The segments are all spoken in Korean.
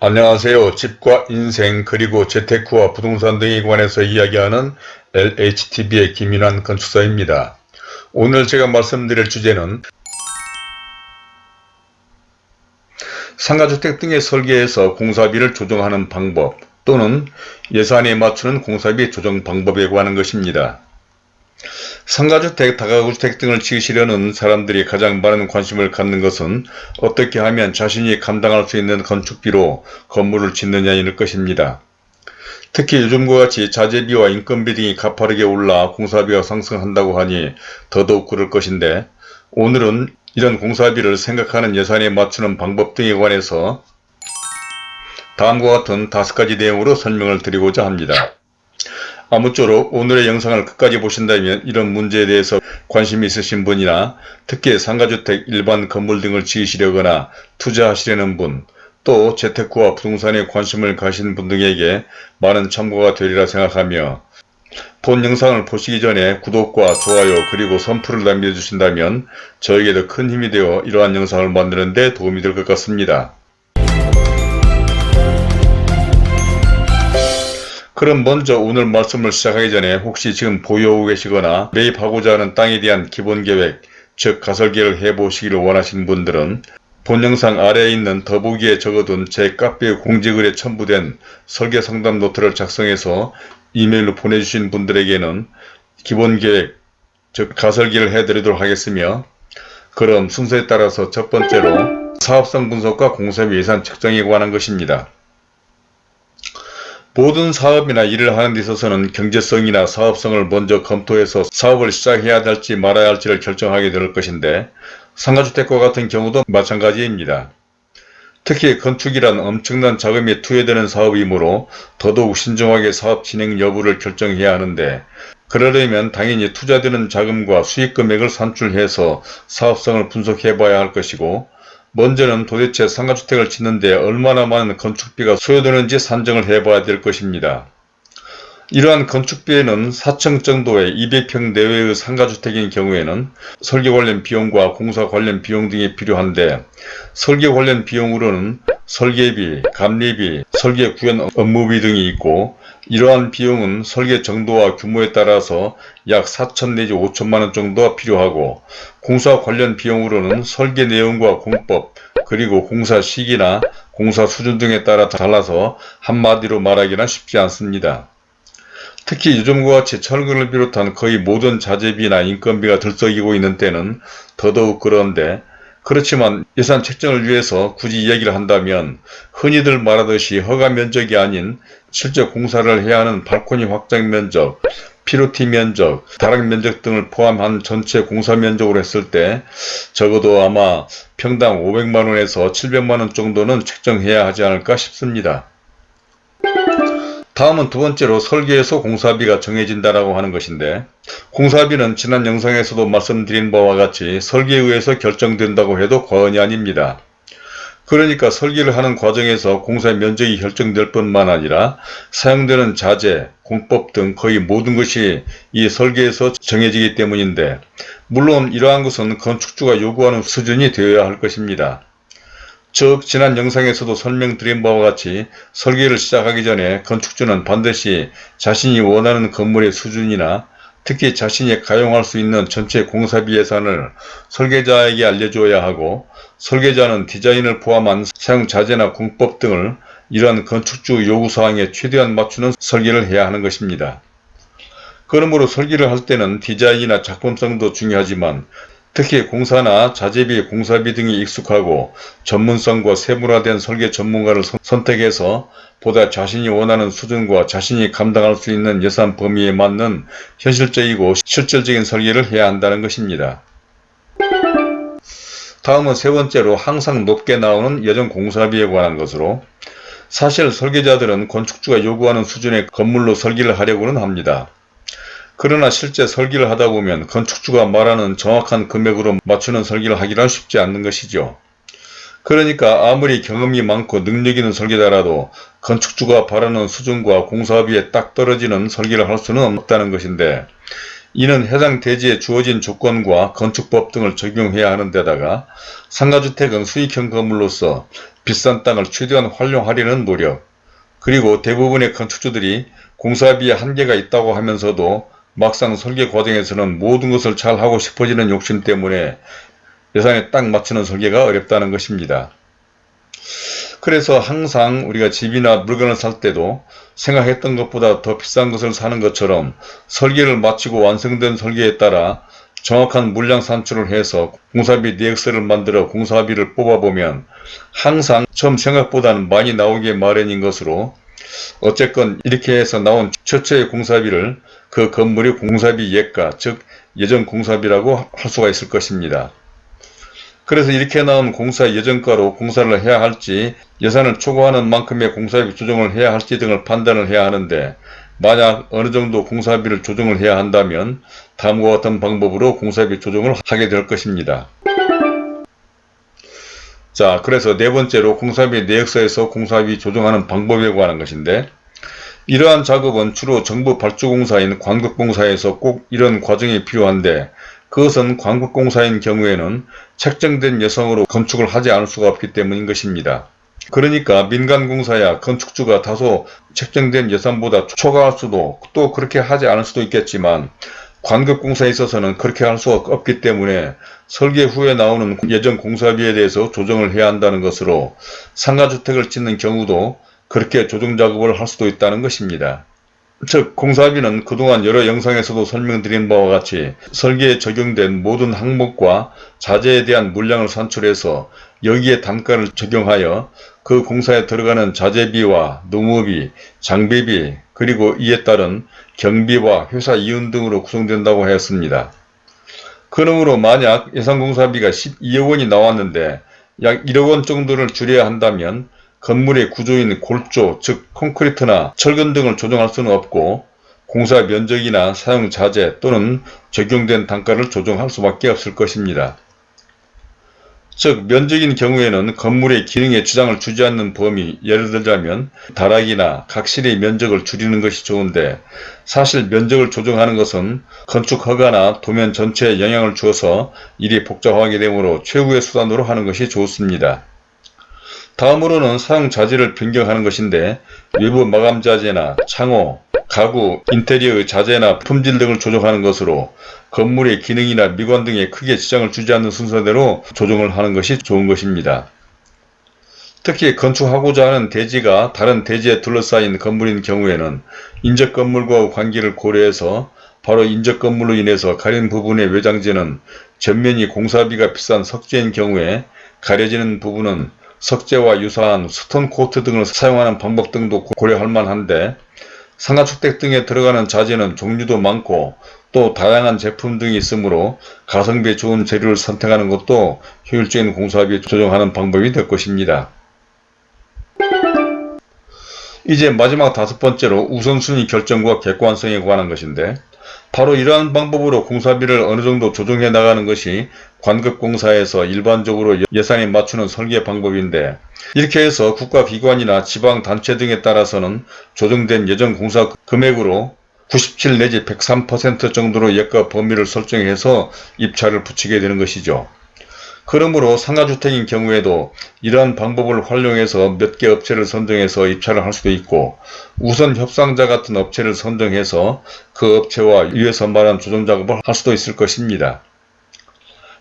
안녕하세요. 집과 인생 그리고 재테크와 부동산 등에 관해서 이야기하는 LHTV의 김윤환 건축사입니다. 오늘 제가 말씀드릴 주제는 상가주택 등의 설계에서 공사비를 조정하는 방법 또는 예산에 맞추는 공사비 조정 방법에 관한 것입니다. 상가주택, 다가구주택 등을 지으시려는 사람들이 가장 많은 관심을 갖는 것은 어떻게 하면 자신이 감당할 수 있는 건축비로 건물을 짓느냐일 것입니다. 특히 요즘과 같이 자재비와 인건비 등이 가파르게 올라 공사비가 상승한다고 하니 더더욱 그럴 것인데 오늘은 이런 공사비를 생각하는 예산에 맞추는 방법 등에 관해서 다음과 같은 다섯 가지 내용으로 설명을 드리고자 합니다. 아무쪼록 오늘의 영상을 끝까지 보신다면 이런 문제에 대해서 관심이 있으신 분이나 특히 상가주택 일반 건물 등을 지으시려거나 투자하시려는 분, 또 재테크와 부동산에 관심을 가신 분 등에게 많은 참고가 되리라 생각하며 본 영상을 보시기 전에 구독과 좋아요 그리고 선풀을 남겨주신다면 저에게도 큰 힘이 되어 이러한 영상을 만드는 데 도움이 될 것 같습니다. 그럼 먼저 오늘 말씀을 시작하기 전에 혹시 지금 보유하고 계시거나 매입하고자 하는 땅에 대한 기본계획, 즉 가설계를 해보시기를 원하시는 분들은 본 영상 아래에 있는 더보기에 적어둔 제 카페 공지글에 첨부된 설계상담 노트를 작성해서 이메일로 보내주신 분들에게는 기본계획, 즉 가설계를 해드리도록 하겠으며 그럼 순서에 따라서 첫 번째로 사업성 분석과 공사비 예산 책정에 관한 것입니다. 모든 사업이나 일을 하는 데 있어서는 경제성이나 사업성을 먼저 검토해서 사업을 시작해야 할지 말아야 할지를 결정하게 될 것인데 상가주택과 같은 경우도 마찬가지입니다. 특히 건축이란 엄청난 자금이 투여되는 사업이므로 더더욱 신중하게 사업 진행 여부를 결정해야 하는데 그러려면 당연히 투자되는 자금과 수익 금액을 산출해서 사업성을 분석해 봐야 할 것이고 먼저는 도대체 상가주택을 짓는데 얼마나 많은 건축비가 소요되는지 산정을 해봐야 될 것입니다. 이러한 건축비에는 4층 정도의 200평 내외의 상가주택인 경우에는 설계 관련 비용과 공사 관련 비용 등이 필요한데 설계 관련 비용으로는 설계비, 감리비, 설계 구현 업무비 등이 있고 이러한 비용은 설계 정도와 규모에 따라서 약 4천 내지 5천만원 정도가 필요하고 공사 관련 비용으로는 설계 내용과 공법 그리고 공사 시기나 공사 수준 등에 따라 달라서 한마디로 말하기는 쉽지 않습니다. 특히 요즘과 같이 철근을 비롯한 거의 모든 자재비나 인건비가 들썩이고 있는 때는 더더욱 그런데 그렇지만 예산 책정을 위해서 굳이 이야기를 한다면 흔히들 말하듯이 허가 면적이 아닌 실제 공사를 해야 하는 발코니 확장 면적, 피로티 면적, 다락 면적 등을 포함한 전체 공사 면적으로 했을 때 적어도 아마 평당 500만원에서 700만원 정도는 책정해야 하지 않을까 싶습니다. 다음은 두 번째로 설계에서 공사비가 정해진다라고 하는 것인데 공사비는 지난 영상에서도 말씀드린 바와 같이 설계에 의해서 결정된다고 해도 과언이 아닙니다. 그러니까 설계를 하는 과정에서 공사 면적이 결정될 뿐만 아니라 사용되는 자재, 공법 등 거의 모든 것이 이 설계에서 정해지기 때문인데 물론 이러한 것은 건축주가 요구하는 수준이 되어야 할 것입니다. 즉 지난 영상에서도 설명드린 바와 같이 설계를 시작하기 전에 건축주는 반드시 자신이 원하는 건물의 수준이나 특히 자신이 가용할 수 있는 전체 공사비 예산을 설계자에게 알려줘야 하고 설계자는 디자인을 포함한 사용 자재나 공법 등을 이러한 건축주 요구사항에 최대한 맞추는 설계를 해야 하는 것입니다. 그러므로 설계를 할 때는 디자인이나 작품성도 중요하지만 특히 공사나 자재비, 공사비 등이 익숙하고 전문성과 세분화된 설계 전문가를 선택해서 보다 자신이 원하는 수준과 자신이 감당할 수 있는 예산 범위에 맞는 현실적이고 실질적인 설계를 해야 한다는 것입니다. 다음은 세 번째로 항상 높게 나오는 예전 공사비에 관한 것으로 사실 설계자들은 건축주가 요구하는 수준의 건물로 설계를 하려고는 합니다. 그러나 실제 설계를 하다 보면 건축주가 말하는 정확한 금액으로 맞추는 설계를 하기란 쉽지 않는 것이죠. 그러니까 아무리 경험이 많고 능력 있는 설계자라도 건축주가 바라는 수준과 공사비에 딱 떨어지는 설계를 할 수는 없다는 것인데 이는 해당 대지에 주어진 조건과 건축법 등을 적용해야 하는 데다가 상가주택은 수익형 건물로서 비싼 땅을 최대한 활용하려는 노력 그리고 대부분의 건축주들이 공사비에 한계가 있다고 하면서도 막상 설계 과정에서는 모든 것을 잘 하고 싶어지는 욕심 때문에 예산에 딱 맞추는 설계가 어렵다는 것입니다. 그래서 항상 우리가 집이나 물건을 살 때도 생각했던 것보다 더 비싼 것을 사는 것처럼 설계를 마치고 완성된 설계에 따라 정확한 물량 산출을 해서 공사비 내역서를 만들어 공사비를 뽑아보면 항상 처음 생각보다는 많이 나오게 마련인 것으로 어쨌건 이렇게 해서 나온 최초의 공사비를 그 건물의 공사비 예가 즉 예전 공사비라고 할 수가 있을 것입니다. 그래서 이렇게 나온 공사 예정가로 공사를 해야 할지 예산을 초과하는 만큼의 공사비 조정을 해야 할지 등을 판단을 해야 하는데 만약 어느 정도 공사비를 조정을 해야 한다면 다음과 같은 방법으로 공사비 조정을 하게 될 것입니다. 자 그래서 네 번째로 공사비 내역서에서 공사비 조정하는 방법에 관한 것인데 이러한 작업은 주로 정부 발주공사인 관급공사에서 꼭 이런 과정이 필요한데 그것은 관급공사인 경우에는 책정된 예상으로 건축을 하지 않을 수가 없기 때문인 것입니다. 그러니까 민간공사야 건축주가 다소 책정된 예산보다 초과할 수도 또 그렇게 하지 않을 수도 있겠지만 관급공사에 있어서는 그렇게 할 수가 없기 때문에 설계 후에 나오는 예전 공사비에 대해서 조정을 해야 한다는 것으로 상가주택을 짓는 경우도 그렇게 조정작업을 할 수도 있다는 것입니다. 즉 공사비는 그동안 여러 영상에서도 설명드린 바와 같이 설계에 적용된 모든 항목과 자재에 대한 물량을 산출해서 여기에 단가를 적용하여 그 공사에 들어가는 자재비와 농업비, 장비비 그리고 이에 따른 경비와 회사 이윤 등으로 구성된다고 하였습니다. 그러므로 만약 예산공사비가 12억 원이 나왔는데 약 1억 원 정도를 줄여야 한다면 건물의 구조인 골조 즉 콘크리트나 철근 등을 조정할 수는 없고 공사 면적이나 사용 자재 또는 적용된 단가를 조정할 수밖에 없을 것입니다. 즉 면적인 경우에는 건물의 기능에 지장을 주지 않는 범위 예를 들자면 다락이나 각실의 면적을 줄이는 것이 좋은데 사실 면적을 조정하는 것은 건축 허가나 도면 전체에 영향을 주어서 일이 복잡하게 되므로 최후의 수단으로 하는 것이 좋습니다. 다음으로는 사용 자재를 변경하는 것인데 외부 마감 자재나 창호, 가구, 인테리어 자재나 품질 등을 조정하는 것으로 건물의 기능이나 미관 등에 크게 지장을 주지 않는 순서대로 조정을 하는 것이 좋은 것입니다. 특히 건축하고자 하는 대지가 다른 대지에 둘러싸인 건물인 경우에는 인접 건물과 관계를 고려해서 바로 인접 건물로 인해서 가린 부분의 외장재는 전면이 공사비가 비싼 석재인 경우에 가려지는 부분은 석재와 유사한 stone coat 등을 사용하는 방법 등도 고려할 만한데 상가주택 등에 들어가는 자재는 종류도 많고 또 다양한 제품 등이 있으므로 가성비 좋은 재료를 선택하는 것도 효율적인 공사비 조정하는 방법이 될 것입니다. 이제 마지막 다섯 번째로 우선순위 결정과 객관성에 관한 것인데 바로 이러한 방법으로 공사비를 어느 정도 조정해 나가는 것이 관급공사에서 일반적으로 예산에 맞추는 설계 방법인데 이렇게 해서 국가기관이나 지방단체 등에 따라서는 조정된 예전 공사 금액으로 97 내지 103% 정도로 예가 범위를 설정해서 입찰을 붙이게 되는 것이죠. 그러므로 상가주택인 경우에도 이러한 방법을 활용해서 몇 개 업체를 선정해서 입찰을 할 수도 있고 우선 협상자 같은 업체를 선정해서 그 업체와 위에서 말한 조정작업을 할 수도 있을 것입니다.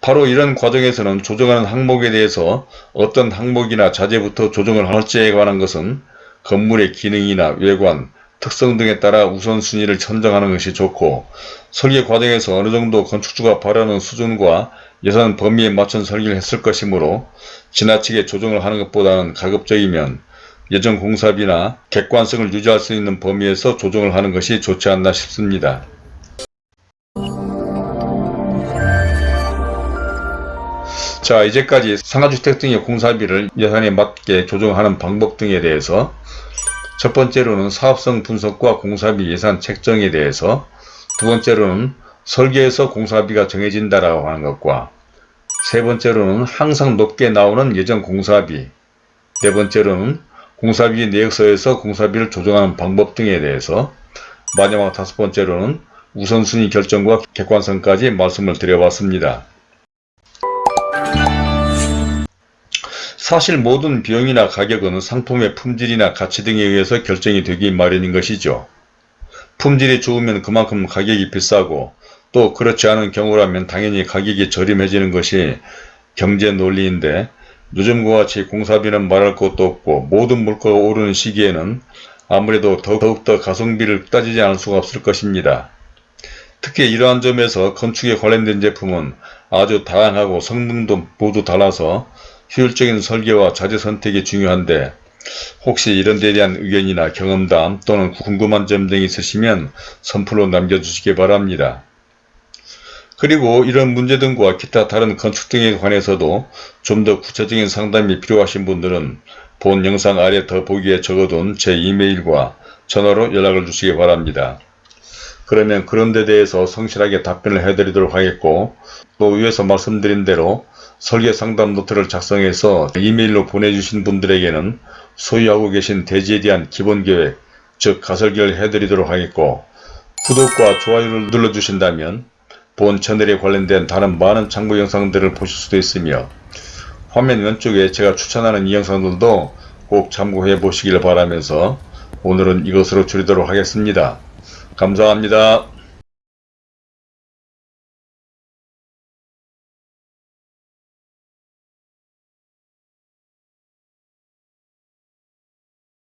바로 이런 과정에서는 조정하는 항목에 대해서 어떤 항목이나 자재부터 조정을 할지에 관한 것은 건물의 기능이나 외관, 특성 등에 따라 우선순위를 선정하는 것이 좋고 설계 과정에서 어느 정도 건축주가 바라는 수준과 예산 범위에 맞춘 설계를 했을 것이므로 지나치게 조정을 하는 것보다는 가급적이면 예전 공사비나 객관성을 유지할 수 있는 범위에서 조정을 하는 것이 좋지 않나 싶습니다. 자 이제까지 상가주택 등의 공사비를 예산에 맞게 조정하는 방법 등에 대해서 첫 번째로는 사업성 분석과 공사비 예산 책정에 대해서 두 번째로는 설계에서 공사비가 정해진다라고 하는 것과 세 번째로는 항상 높게 나오는 예전 공사비 네 번째로는 공사비 내역서에서 공사비를 조정하는 방법 등에 대해서 마지막 다섯 번째로는 우선순위 결정과 객관성까지 말씀을 드려봤습니다. 사실 모든 비용이나 가격은 상품의 품질이나 가치 등에 의해서 결정이 되기 마련인 것이죠. 품질이 좋으면 그만큼 가격이 비싸고 또 그렇지 않은 경우라면 당연히 가격이 저렴해지는 것이 경제 논리인데 요즘과 같이 공사비는 말할 것도 없고 모든 물가가 오르는 시기에는 아무래도 더욱더 가성비를 따지지 않을 수가 없을 것입니다. 특히 이러한 점에서 건축에 관련된 제품은 아주 다양하고 성능도 모두 달라서 효율적인 설계와 자재 선택이 중요한데 혹시 이런 데 대한 의견이나 경험담 또는 궁금한 점 등이 있으시면 선플로 남겨주시기 바랍니다. 그리고 이런 문제 등과 기타 다른 건축 등에 관해서도 좀 더 구체적인 상담이 필요하신 분들은 본 영상 아래 더보기에 적어둔 제 이메일과 전화로 연락을 주시기 바랍니다. 그러면 그런 데 대해서 성실하게 답변을 해드리도록 하겠고 또 위에서 말씀드린 대로 설계 상담 노트를 작성해서 이메일로 보내주신 분들에게는 소유하고 계신 대지에 대한 기본 계획, 즉 가설계를 해드리도록 하겠고 구독과 좋아요를 눌러주신다면 본 채널에 관련된 다른 많은 참고 영상들을 보실 수도 있으며 화면 왼쪽에 제가 추천하는 이 영상들도 꼭 참고해 보시길 바라면서 오늘은 이것으로 줄이도록 하겠습니다. 감사합니다.